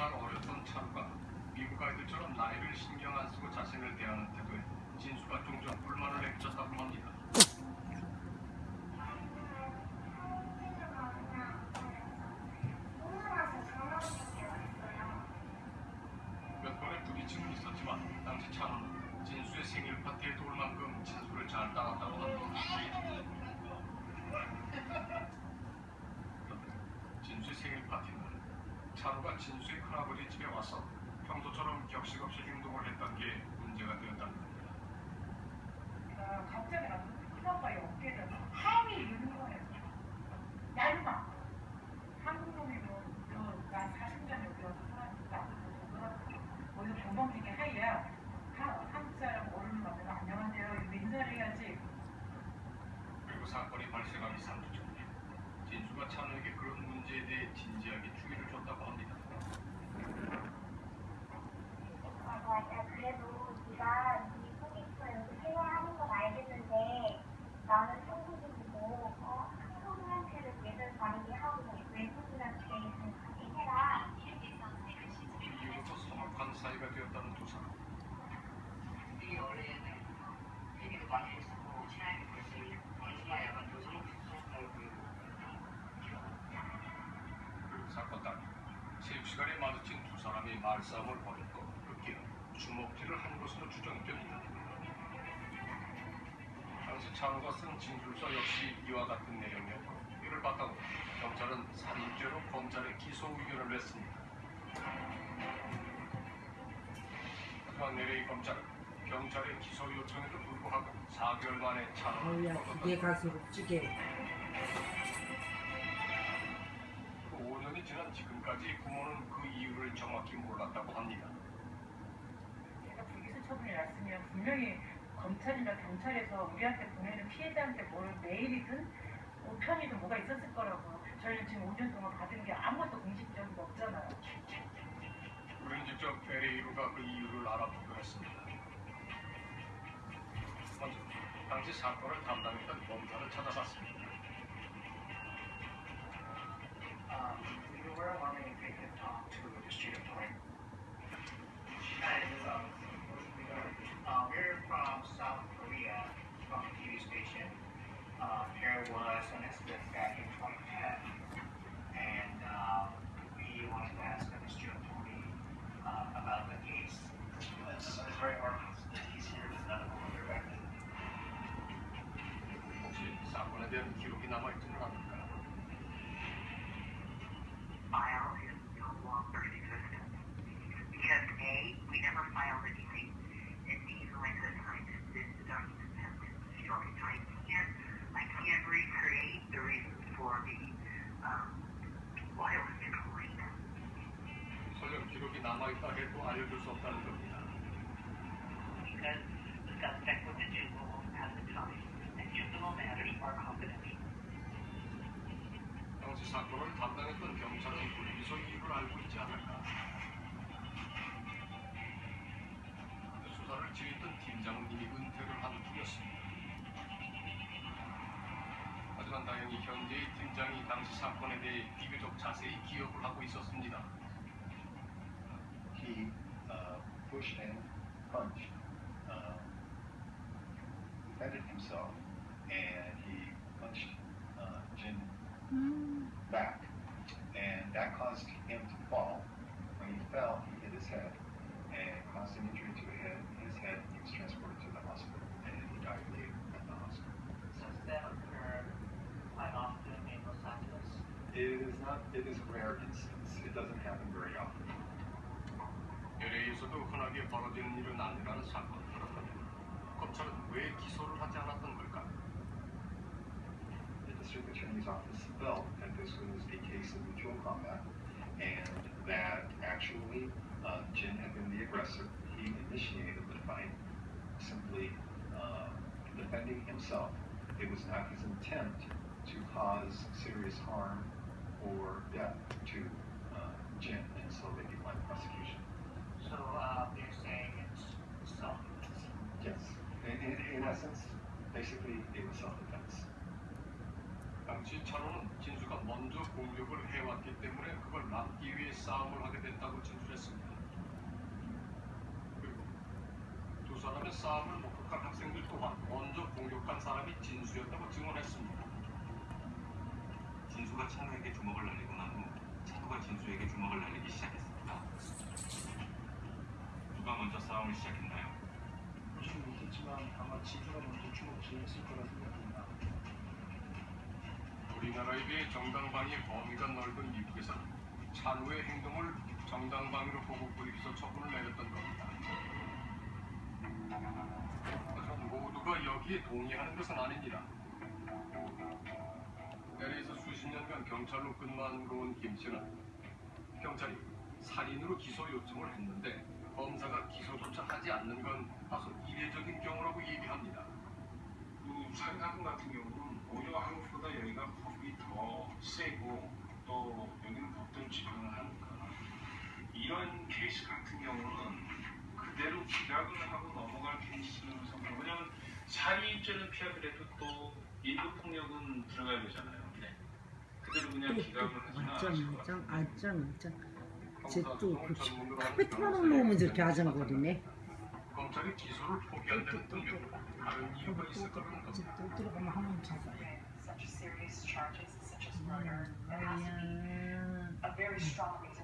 살 어렸던 차루가 미국 아이들처럼 나이를 신경 안 쓰고 자신을 대하는 태도에 진수가 종종 불만을 내비쳤다고 합니다. 몇 번의 부딪힘은 있었지만 당시 차루는 진수의 생일 파티에 도울 만큼 진수를 잘 따랐다고 합니다. 진수의 생일 파티는 차루가 진수의 큰아버지 집에 와서 평소처럼 격식 없이 행동을 했던 게 문제가 되었다는 겁니다. 아, 갑자기 나도 큰아빠의 어깨를 하이 이러는 거예요. 얇아. 한국 놈이면 저난 40년 여기 와서 살았으니까 어디서 도망치게 하이야. 하- 한국 사람 어른을 만나면 안녕하세요. 이러고 인사를 해야지. 그리고 사건이 발생하기 3주 전 진수가 찬우에게 그런 문제에 대해 진지하게 주 사이가 되었다는 두 사람. 사건 당일 체육 시간에 마주친 두 사람이 말싸움을 벌였고 급기야 주먹질을 한 것으로 추정됩니다. 당시 찬우가 쓴 진술서 역시 이와 같은 내용이었고 이를 바탕으로 경찰은 살인죄로 검찰에 기소 의견을 냈습니다. 하지만 LA 검찰은 경찰의 기소 요청에도 불구하고 4개월 만에 걷었다. 가수로 찌개 지금까지 부모는 그 이유를 정확히 몰랐다고 합니다. 내가 불기소 처분이 났으면 분명히 검찰이나 경찰에서 우리한테 보내는 피해자한테 뭘 메일이든 우편이든 뭐가 있었을 거라고. 저희는 지금 5년 동안 받은 게 아무것도 공식적인 거 없잖아요. 우리는 직접 LA로가 그 이유를 알아보기로 했습니다. 먼저 당시 사건을 담당했던 there was an incident back in 2010, and uh, we wanted to ask Mr. Tony uh, about the case. It's, very hard that he's here but not here back then. Сам, наверное, хирурги на мать не 남아있다 해도 알려줄 수 없다는 겁니다. 당시 사건을 담당했던 경찰은 불기소 이유를 알고 있지 않을까? 수사를 지휘했던 팀장님이 은퇴를 한 후였습니다. 하지만 다행히 현재의 팀장이 당시 사건에 대해 비교적 자세히 기억을 하고 있었습니다. He uh, pushed and punched, uh, defended himself, and he punched uh, Jin back, and that caused him to fall. When he fell, he hit his head and caused an injury to his head. His head he was transported to the hospital, and he died later at the hospital. Does that occur quite often in Los Angeles? It is not. It is a rare instance. It doesn't happen very often. LA에서도 흔하게 벌어지는 일은 아니라는 사건. 검찰은 왜 기소를 하지 않았던 걸까? The district attorney's office felt that this was a case of mutual combat and that actually uh, Jin had been the aggressor. He initiated the fight, simply uh, defending himself. It was not his intent to cause serious harm or death to uh, Jin, and so they declined prosecution. So uh, they're saying it's self-defense. Yes, in, in, in essence, basically it was self-defense. 당시 찬호는 진수가 먼저 공격을 해왔기 때문에 그걸 막기 위해 싸움을 하게 됐다고 진술했습니다. 그리고 두 사람의 싸움을 목격한 학생들 또한 먼저 공격한 사람이 진수였다고 증언했습니다. 진수가 찬우에게 주먹을 날리고 난 후 찬우가 진수에게 주먹을 날리기 시작했습니다. 싸움을 시작했나요? 보시는 못했지만 아마 진주가 먼저 주먹 쥐었을 거라 생각합니다. 우리나라에 비해 정당방위의 범위가 넓은 미국에서는 찬우의 행동을 정당방위로 보고 불입서 처분을 내렸던 겁니다. 하지만 모두가 여기에 동의하는 것은 아닙니다. LA에서 수십 년간 경찰로 근무하고 온김 씨는 경찰이 살인으로 기소 요청을 했는데 검사가 기소조차 하지 않는 건 다소 이례적인 경우라고 얘기합니다. 그 살인사건 같은 경우는 오히려 한국보다 여기가 법이 더 세고 또 여기는 법대로 집행을 하니까 이런 케이스 같은 경우는 그대로 기각을 하고 넘어갈 케이스는 성공. 왜냐면 살인죄는 피하더라도 또 인도폭력은 들어가야 되잖아요. 네. 그대로 그냥 기각을 하지는 않을 것 같아요. 어쩜 어쩜 쟤또 검사소송을 전문으로 하는 카페 틀어놓은 변호사의 놈은 저렇게 의견을 아정거리네 검찰이 기소를 포기한다는 등등 다른 이유가 있을 거라는 겁니다. 또 들어가면 한번 찾아요. Such serious charges such as murder, there has to be 아야 a very strong